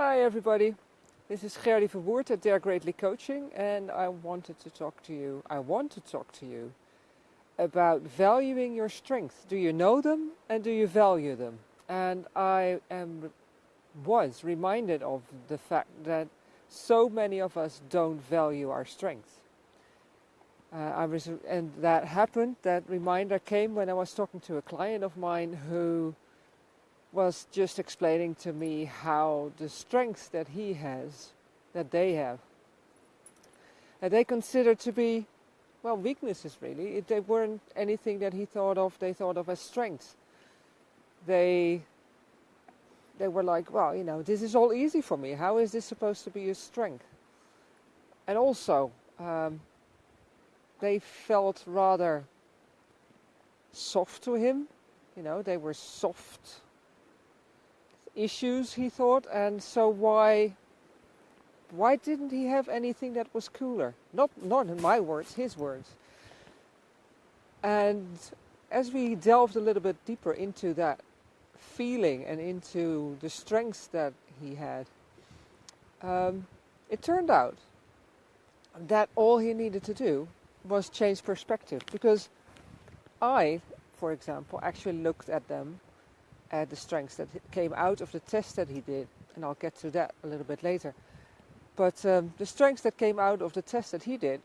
Hi everybody, this is Gerdy Verwoerd at Dare Greatly Coaching and I wanted to talk to you, I want to talk to you about valuing your strengths. Do you know them and do you value them? And I am was reminded of the fact that so many of us don't value our strengths. Uh, I was, and that happened, that reminder came when I was talking to a client of mine who was just explaining to me how the strengths that he has, that they have, that they consider to be, well, weaknesses really. They weren't anything that he thought of, they thought of as strengths. They, they were like, well, you know, this is all easy for me. How is this supposed to be a strength? And also, um, they felt rather soft to him. You know, they were soft issues, he thought, and so why why didn't he have anything that was cooler? Not not in my words, his words. And as we delved a little bit deeper into that feeling and into the strengths that he had, um, it turned out that all he needed to do was change perspective because I, for example, actually looked at them at the strengths that came out of the test that he did, and I'll get to that a little bit later. But um, the strengths that came out of the test that he did,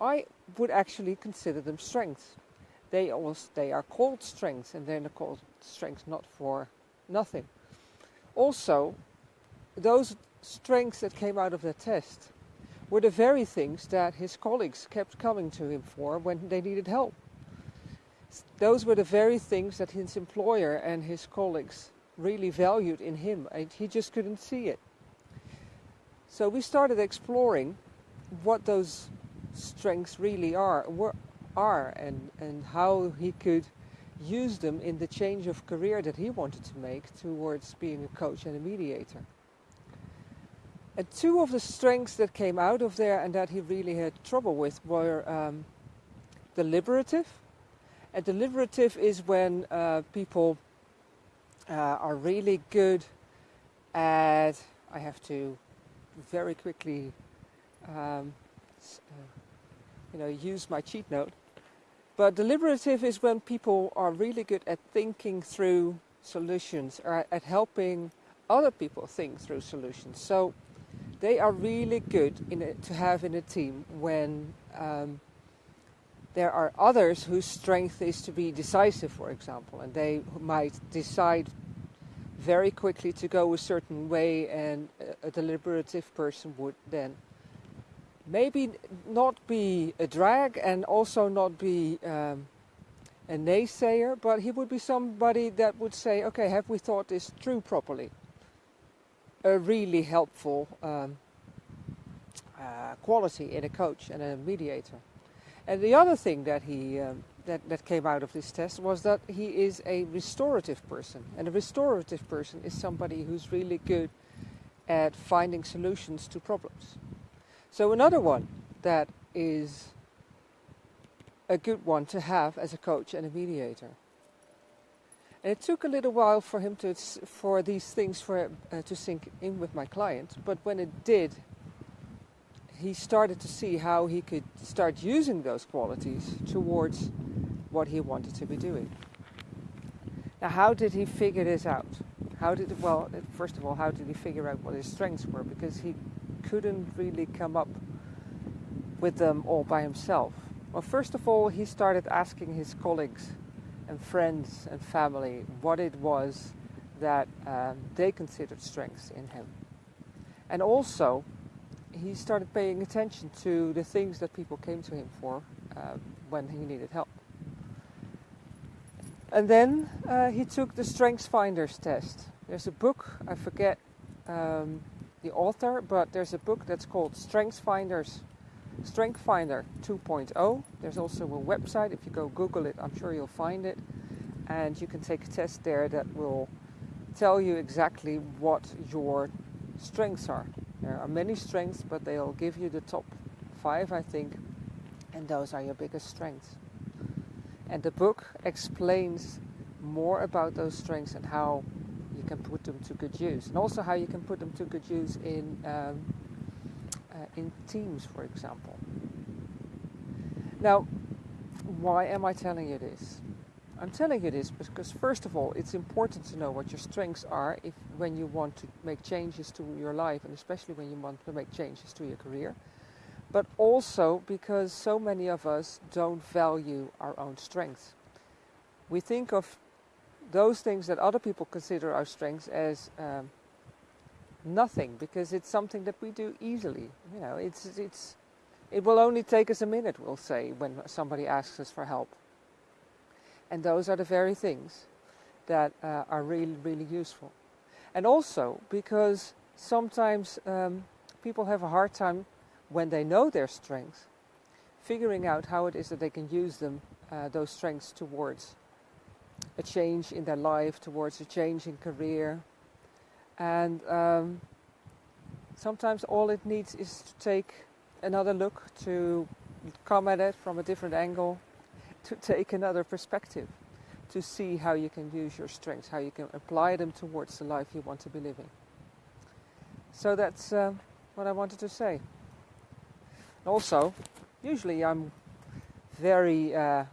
I would actually consider them strengths. They they are called strengths, and they're called strengths not for nothing. Also, those strengths that came out of the test were the very things that his colleagues kept coming to him for when they needed help. Those were the very things that his employer and his colleagues really valued in him, and he just couldn't see it. So we started exploring what those strengths really are, are and, and how he could use them in the change of career that he wanted to make towards being a coach and a mediator. And two of the strengths that came out of there and that he really had trouble with were um, deliberative. And deliberative is when uh, people uh, are really good at, I have to very quickly um, uh, you know, use my cheat note. But deliberative is when people are really good at thinking through solutions or at helping other people think through solutions. So they are really good a, to have in a team when um, there are others whose strength is to be decisive, for example, and they might decide very quickly to go a certain way, and a, a deliberative person would then maybe not be a drag and also not be um, a naysayer, but he would be somebody that would say, okay, have we thought this through properly? a really helpful um, uh, quality in a coach and a mediator. And the other thing that he um, that, that came out of this test was that he is a restorative person. And a restorative person is somebody who's really good at finding solutions to problems. So another one that is a good one to have as a coach and a mediator. And it took a little while for him to for these things for uh, to sink in with my client, but when it did, he started to see how he could start using those qualities towards what he wanted to be doing. Now, how did he figure this out? How did well, first of all, how did he figure out what his strengths were? Because he couldn't really come up with them all by himself. Well, first of all, he started asking his colleagues and friends and family what it was that um, they considered strengths in him. And also, he started paying attention to the things that people came to him for uh, when he needed help. And then uh, he took the Strengths Finders test. There's a book, I forget um, the author, but there's a book that's called Strengths Finders Strength Finder 2.0. There's also a website. If you go Google it, I'm sure you'll find it. And you can take a test there that will tell you exactly what your strengths are. There are many strengths, but they'll give you the top five, I think, and those are your biggest strengths. And the book explains more about those strengths and how you can put them to good use, and also how you can put them to good use in um, uh, in teams, for example. Now, why am I telling you this? I'm telling you this because first of all, it's important to know what your strengths are if when you want to make changes to your life and especially when you want to make changes to your career. But also because so many of us don't value our own strengths. We think of those things that other people consider our strengths as um, nothing because it's something that we do easily. You know, it's it's it will only take us a minute, we'll say, when somebody asks us for help. And those are the very things that uh, are really, really useful. And also because sometimes um, people have a hard time when they know their strengths, figuring out how it is that they can use them, uh, those strengths towards a change in their life, towards a change in career. And um, sometimes all it needs is to take another look, to come at it from a different angle, to take another perspective, to see how you can use your strengths, how you can apply them towards the life you want to be living. So that's uh, what I wanted to say. Also, usually I'm very uh,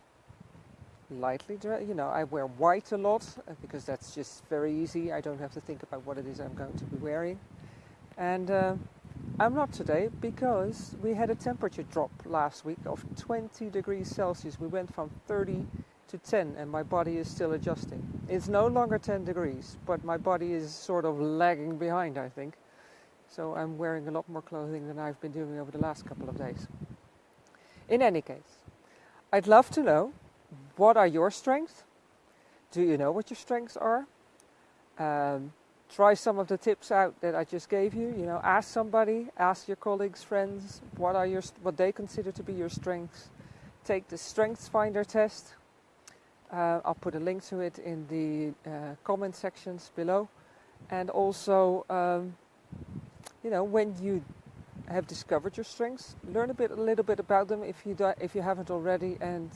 lightly dressed. You know, I wear white a lot uh, because that's just very easy. I don't have to think about what it is I'm going to be wearing. And uh, I'm not today because we had a temperature drop last week of 20 degrees Celsius. We went from 30 to 10 and my body is still adjusting. It's no longer 10 degrees, but my body is sort of lagging behind, I think. So I'm wearing a lot more clothing than I've been doing over the last couple of days. In any case, I'd love to know what are your strengths? Do you know what your strengths are? Um, try some of the tips out that I just gave you. You know, ask somebody, ask your colleagues, friends, what are your what they consider to be your strengths. Take the Strengths Finder test. Uh, I'll put a link to it in the uh, comment sections below, and also, um, you know, when you have discovered your strengths, learn a bit, a little bit about them if you do, if you haven't already, and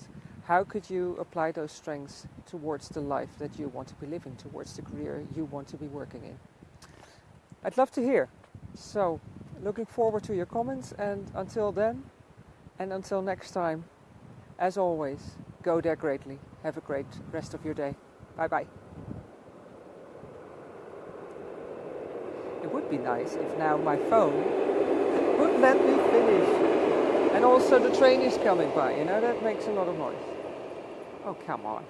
how could you apply those strengths towards the life that you want to be living, towards the career you want to be working in? I'd love to hear. So, looking forward to your comments, and until then, and until next time, as always, go dare greatly. Have a great rest of your day. Bye bye. It would be nice if now my phone would let me finish. And also the train is coming by, you know, that makes a lot of noise. Oh, come on.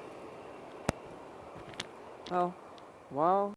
Oh, well.